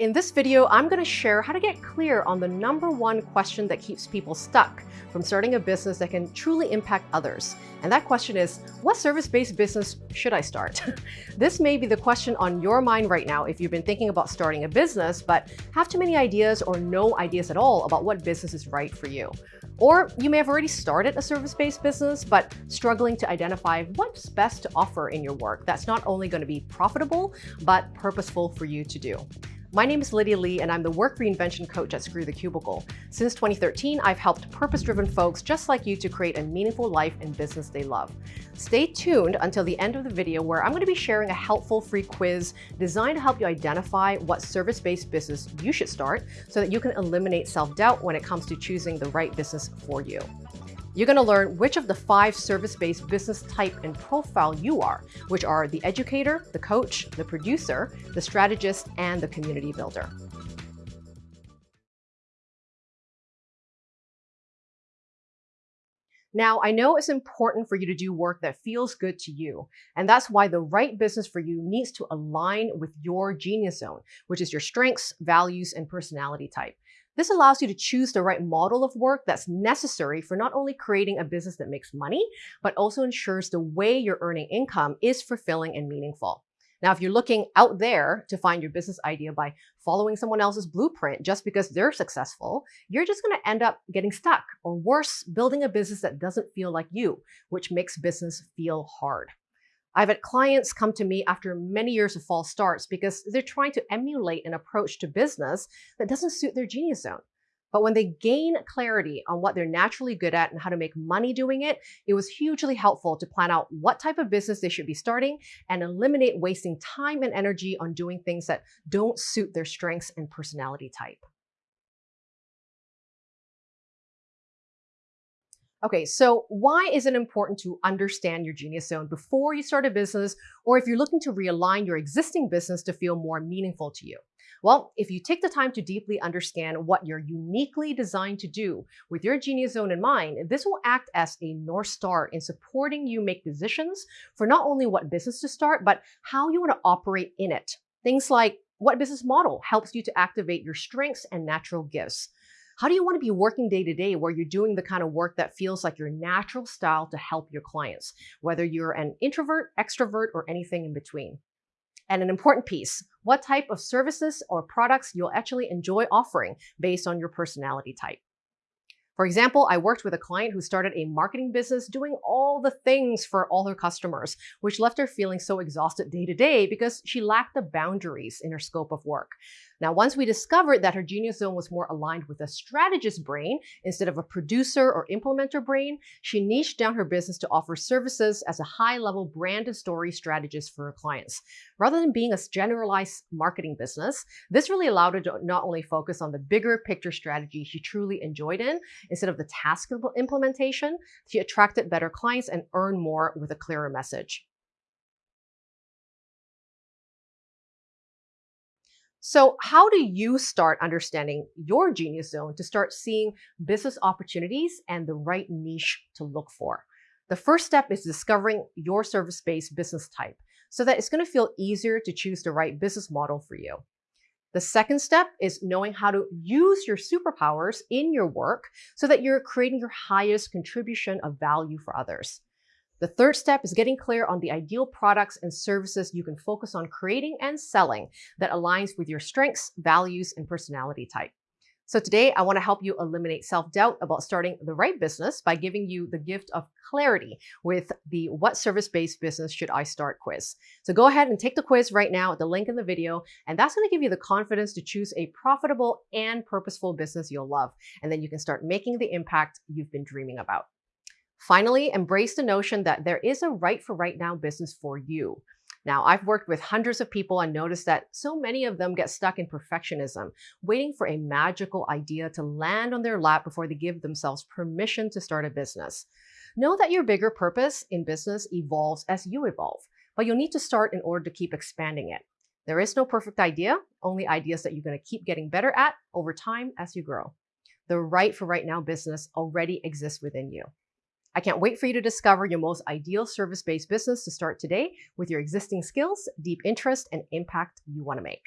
In this video, I'm going to share how to get clear on the number one question that keeps people stuck from starting a business that can truly impact others. And that question is, what service-based business should I start? this may be the question on your mind right now if you've been thinking about starting a business, but have too many ideas or no ideas at all about what business is right for you. Or you may have already started a service-based business, but struggling to identify what's best to offer in your work that's not only going to be profitable, but purposeful for you to do. My name is Lydia Lee, and I'm the work reinvention coach at Screw the Cubicle. Since 2013, I've helped purpose-driven folks just like you to create a meaningful life and business they love. Stay tuned until the end of the video where I'm going to be sharing a helpful free quiz designed to help you identify what service-based business you should start so that you can eliminate self-doubt when it comes to choosing the right business for you. You're going to learn which of the five service-based business type and profile you are, which are the educator, the coach, the producer, the strategist, and the community builder. Now, I know it's important for you to do work that feels good to you, and that's why the right business for you needs to align with your genius zone, which is your strengths, values, and personality type. This allows you to choose the right model of work that's necessary for not only creating a business that makes money, but also ensures the way you're earning income is fulfilling and meaningful. Now, if you're looking out there to find your business idea by following someone else's blueprint just because they're successful, you're just going to end up getting stuck or worse, building a business that doesn't feel like you, which makes business feel hard. I've had clients come to me after many years of false starts because they're trying to emulate an approach to business that doesn't suit their genius zone. But when they gain clarity on what they're naturally good at and how to make money doing it, it was hugely helpful to plan out what type of business they should be starting and eliminate wasting time and energy on doing things that don't suit their strengths and personality type. Okay, so why is it important to understand your genius zone before you start a business or if you're looking to realign your existing business to feel more meaningful to you? Well, if you take the time to deeply understand what you're uniquely designed to do with your genius zone in mind, this will act as a North Star in supporting you make decisions for not only what business to start, but how you want to operate in it. Things like what business model helps you to activate your strengths and natural gifts? How do you want to be working day to day where you're doing the kind of work that feels like your natural style to help your clients, whether you're an introvert, extrovert, or anything in between? And an important piece, what type of services or products you'll actually enjoy offering based on your personality type. For example, I worked with a client who started a marketing business doing all the things for all her customers, which left her feeling so exhausted day to day because she lacked the boundaries in her scope of work. Now, once we discovered that her genius zone was more aligned with a strategist brain instead of a producer or implementer brain, she niched down her business to offer services as a high-level brand and story strategist for her clients. Rather than being a generalized marketing business, this really allowed her to not only focus on the bigger picture strategy she truly enjoyed in, instead of the task implementation, she attracted better clients and earned more with a clearer message. So how do you start understanding your genius zone to start seeing business opportunities and the right niche to look for? The first step is discovering your service-based business type so that it's going to feel easier to choose the right business model for you. The second step is knowing how to use your superpowers in your work so that you're creating your highest contribution of value for others. The third step is getting clear on the ideal products and services you can focus on creating and selling that aligns with your strengths, values, and personality type. So today, I want to help you eliminate self-doubt about starting the right business by giving you the gift of clarity with the What Service-Based Business Should I Start quiz. So go ahead and take the quiz right now at the link in the video, and that's going to give you the confidence to choose a profitable and purposeful business you'll love. And then you can start making the impact you've been dreaming about. Finally, embrace the notion that there is a right for right now business for you. Now, I've worked with hundreds of people and noticed that so many of them get stuck in perfectionism, waiting for a magical idea to land on their lap before they give themselves permission to start a business. Know that your bigger purpose in business evolves as you evolve, but you'll need to start in order to keep expanding it. There is no perfect idea, only ideas that you're going to keep getting better at over time as you grow. The right for right now business already exists within you. I can't wait for you to discover your most ideal service-based business to start today with your existing skills, deep interest, and impact you want to make.